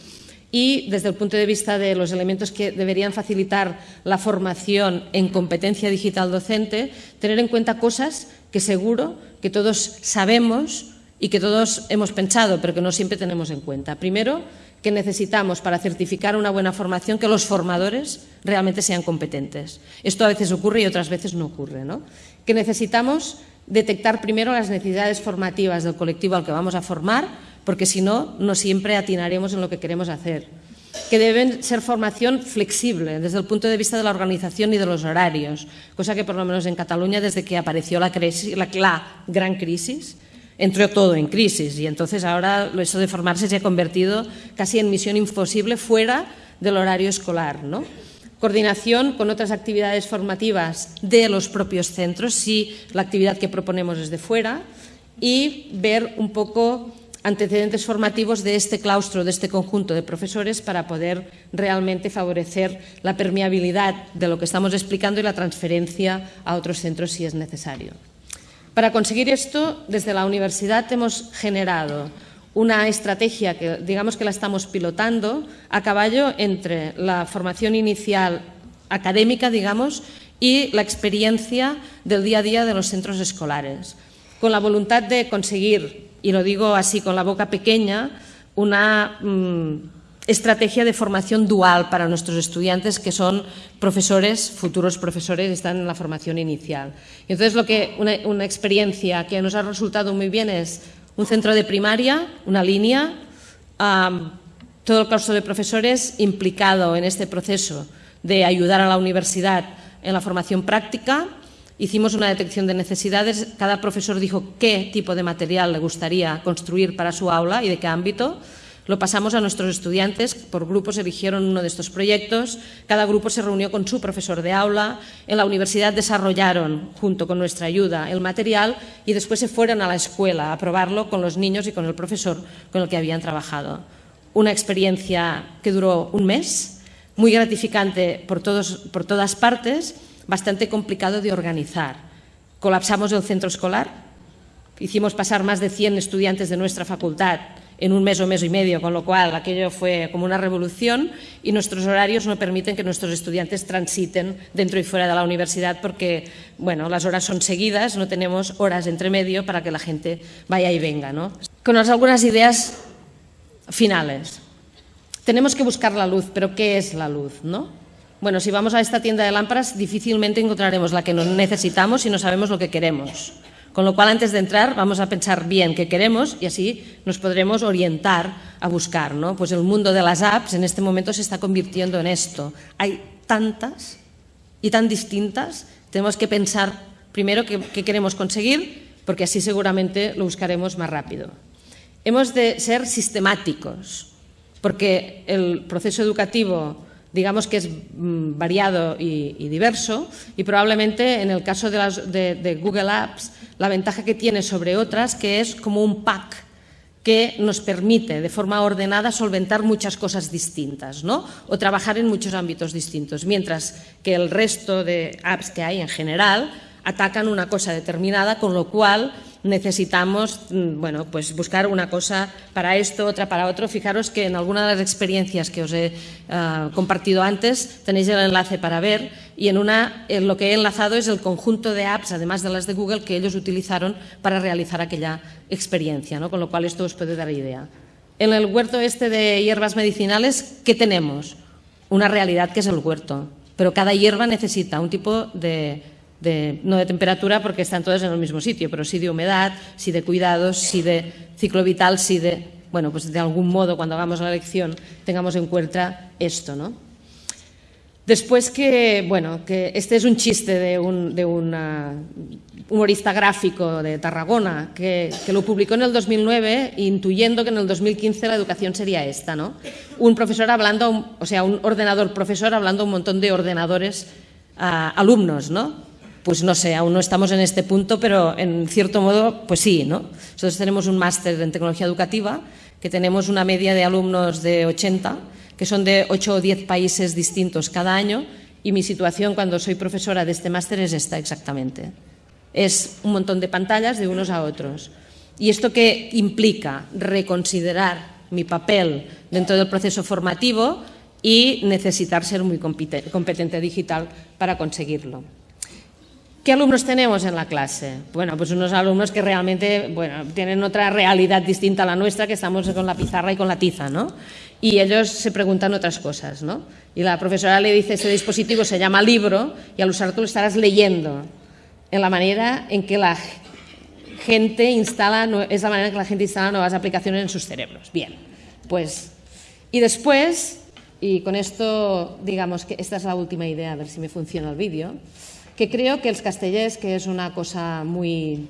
Y desde el punto de vista de los elementos que deberían facilitar la formación en competencia digital docente, tener en cuenta cosas que seguro que todos sabemos y que todos hemos pensado, pero que no siempre tenemos en cuenta. Primero, que necesitamos para certificar una buena formación que los formadores realmente sean competentes. Esto a veces ocurre y otras veces no ocurre. ¿no? Que necesitamos detectar primero las necesidades formativas del colectivo al que vamos a formar porque si no, no siempre atinaremos en lo que queremos hacer. Que deben ser formación flexible desde el punto de vista de la organización y de los horarios, cosa que por lo menos en Cataluña, desde que apareció la, gran crisis, entró todo en crisis y entonces ahora eso de formarse se ha convertido casi en misión imposible fuera del horario escolar. ¿no? Coordinación con otras actividades formativas de los propios centros, si la actividad que proponemos es de fuera, y ver un poco antecedentes formativos de este claustro, de este conjunto de profesores para poder realmente favorecer la permeabilidad de lo que estamos explicando y la transferencia a otros centros si es necesario. Para conseguir esto, desde la universidad hemos generado una estrategia que digamos que la estamos pilotando a caballo entre la formación inicial académica, digamos, y la experiencia del día a día de los centros escolares, con la voluntad de conseguir y lo digo así con la boca pequeña, una mm, estrategia de formación dual para nuestros estudiantes que son profesores, futuros profesores, están en la formación inicial. Y entonces, lo que, una, experiencia que nos ha resultado muy bien es un centro de primaria, una línea, todo el curso de profesores implicado en este proceso de ayudar a la universidad en la formación práctica, Hicimos una detección de necesidades, cada profesor dijo qué tipo de material le gustaría construir para su aula y de qué ámbito. Lo pasamos a nuestros estudiantes, por grupos eligieron uno de estos proyectos, cada grupo se reunió con su profesor de aula, en la universidad desarrollaron, junto con nuestra ayuda, el material y después se fueron a la escuela a probarlo con los niños y con el profesor con el que habían trabajado. Una experiencia que duró un mes, muy gratificante por, por todas partes bastante complicado de organizar. Colapsamos el centro escolar, hicimos pasar más de 100 estudiantes de nuestra facultad en un mes o mes y medio, con lo cual aquello fue como una revolución y nuestros horarios no permiten que nuestros estudiantes transiten dentro y fuera de la universidad porque, bueno, las horas son seguidas, no tenemos horas entre medio para que la gente vaya y venga, ¿no? Con algunas ideas finales. Tenemos que buscar la luz, pero ¿qué es la luz, no? Bueno, si vamos a esta tienda de lámparas, difícilmente encontraremos la que necesitamos si no sabemos lo que queremos. Con lo cual, antes de entrar, vamos a pensar bien qué queremos y así nos podremos orientar a buscar. ¿no? Pues el mundo de las apps en este momento se está convirtiendo en esto. Hay tantas y tan distintas, tenemos que pensar primero qué queremos conseguir, porque así seguramente lo buscaremos más rápido. Hemos de ser sistemáticos, porque el proceso educativo digamos que es mm, variado y, diverso y probablemente en el caso de, Google Apps la ventaja que tiene sobre otras que es como un pack que nos permite de forma ordenada solventar muchas cosas distintas ¿no? o trabajar en muchos ámbitos distintos, mientras que el resto de apps que hay en general atacan una cosa determinada, con lo cual necesitamos mm, bueno, pues buscar una cosa para esto, otra para otro. Fijaros que en alguna de las experiencias que os he uh, compartido antes tenéis el enlace para ver y en una en lo que he enlazado es el conjunto de apps, además de las de Google, que ellos utilizaron para realizar aquella experiencia, ¿no? con lo cual esto os puede dar idea. En el huerto este de hierbas medicinales, ¿qué tenemos? Una realidad que es el huerto, pero cada hierba necesita un tipo de no de temperatura porque están todas en el mismo sitio, pero sí de humedad, sí de cuidados, sí de ciclo vital, sí de, bueno, pues de algún modo cuando hagamos la lección tengamos en cuenta esto, ¿no? Después que, bueno, que este es un chiste de un, de humorista gráfico de Tarragona que, lo publicó en el 2009 intuyendo que en el 2015 la educación sería esta, ¿no? Un profesor hablando, o sea, un ordenador profesor hablando a un montón de ordenadores alumnos, ¿no? Pues no sé, aún no estamos en este punto, pero en cierto modo, pues sí, ¿no? Nosotros tenemos un máster en tecnología educativa, que tenemos una media de alumnos de 80, que son de 8 o 10 países distintos cada año, y mi situación cuando soy profesora de este máster es esta exactamente. Es un montón de pantallas de unos a otros. ¿Y esto qué implica? Reconsiderar mi papel dentro del proceso formativo y necesitar ser muy competente digital para conseguirlo. ¿Qué alumnos tenemos en la clase? Bueno, pues unos alumnos que realmente tienen otra realidad distinta a la nuestra, que estamos con la pizarra y con la tiza, ¿no? Y ellos se preguntan otras cosas, ¿no? Y la profesora le dice, este dispositivo se llama libro y al usarlo estarás leyendo en la manera en que la gente instala, es la manera en que la gente instala nuevas aplicaciones en sus cerebros. Bien, pues, y después, y con esto, digamos que esta es la última idea, a ver si me funciona el vídeo, que creo que el castellés, que es una cosa muy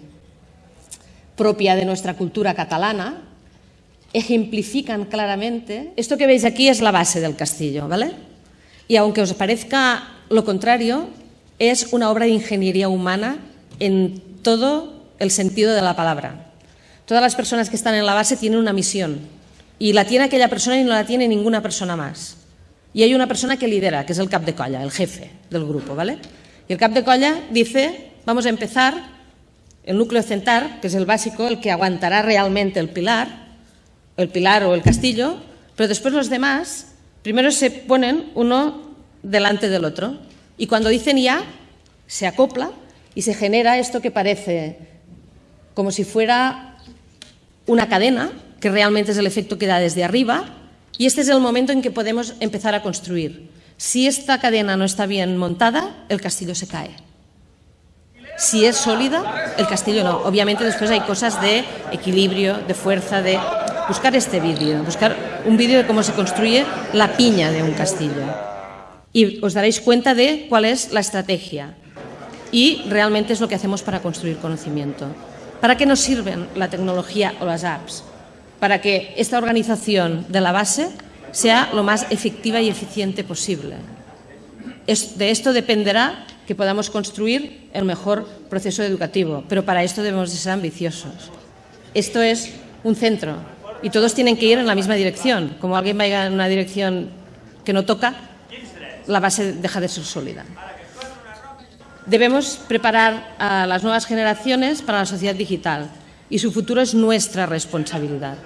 propia de nuestra cultura catalana, ejemplifican claramente. Esto que veis aquí es la base del castillo, ¿vale? Y aunque os parezca lo contrario, es una obra de ingeniería humana en todo el sentido de la palabra. Todas las personas que están en la base tienen una misión y la tiene aquella persona y no la tiene ninguna persona más. Y hay una persona que lidera, que es el cap de colla, el jefe del grupo, ¿vale? Y el cap de colla dice, vamos a empezar, el núcleo central, que es el básico, el que aguantará realmente el pilar, el pilar o el castillo, pero después los demás, primero se ponen uno delante del otro. Y cuando dicen ya, se acopla y se genera esto que parece como si fuera una cadena, que realmente es el efecto que da desde arriba, y este es el momento en que podemos empezar a construir. Si esta cadena no está bien montada, el castillo se cae. Si es sólida, el castillo no. Obviamente después hay cosas de equilibrio, de fuerza, de buscar este vídeo, buscar un vídeo de cómo se construye la piña de un castillo. Y os daréis cuenta de cuál es la estrategia. Y realmente es lo que hacemos para construir conocimiento. ¿Para qué nos sirven la tecnología o las apps? Para que esta organización de la base sea lo más efectiva y eficiente posible. de esto dependerá que podamos construir el mejor proceso educativo, pero para esto debemos de ser ambiciosos. Esto es un centro y todos tienen que ir en la misma dirección. Como alguien vaya en una dirección que no toca, la base deja de ser sólida. Debemos preparar a las nuevas generaciones para la sociedad digital y su futuro es nuestra responsabilidad.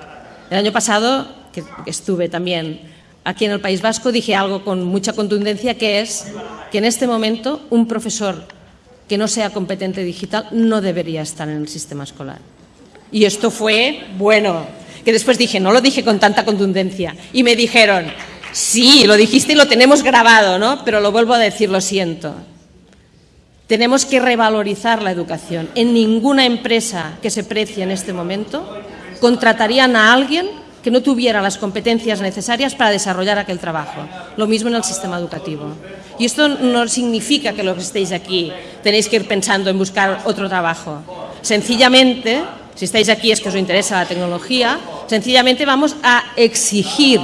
El año pasado, que estuve también aquí en el País Vasco, dije algo con mucha contundencia, que es que en este momento un profesor que no sea competente digital no debería estar en el sistema escolar. Y esto fue, bueno, que después dije, no lo dije con tanta contundencia. Y me dijeron, sí, lo dijiste y lo tenemos grabado, ¿no? Pero lo vuelvo a decir, lo siento. Tenemos que revalorizar la educación. En ninguna empresa que se precie en este momento contratarían a alguien que no tuviera las competencias necesarias para desarrollar aquel trabajo. Lo mismo en el sistema educativo. Y esto no significa que los que estéis aquí tenéis que ir pensando en buscar otro trabajo. Sencillamente si estáis aquí es que os interesa la tecnología, sencillamente vamos a exigir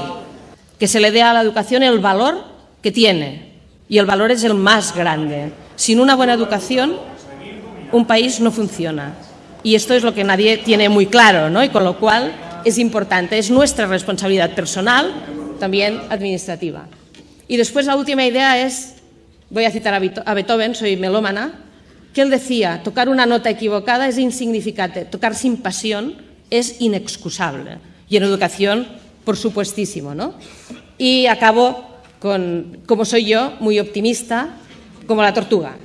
que se le dé a la educación el valor que tiene. Y el valor es el más grande. Sin una buena educación, un país no funciona. Y esto es lo que nadie tiene muy claro, ¿no? Y con lo cual es importante, es nuestra responsabilidad personal, también administrativa. Y después la última idea es, voy a citar a Beethoven, soy melómana, que él decía, tocar una nota equivocada es insignificante, tocar sin pasión es inexcusable. Y en educación, por supuestísimo, ¿no? Y acabo con, como soy yo, muy optimista, como la tortuga.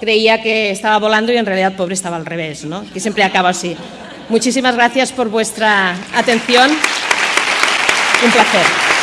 Creía que estaba volando y en realidad pobre estaba al revés, ¿no? Que siempre acaba así. Muchísimas gracias por vuestra atención. Un placer.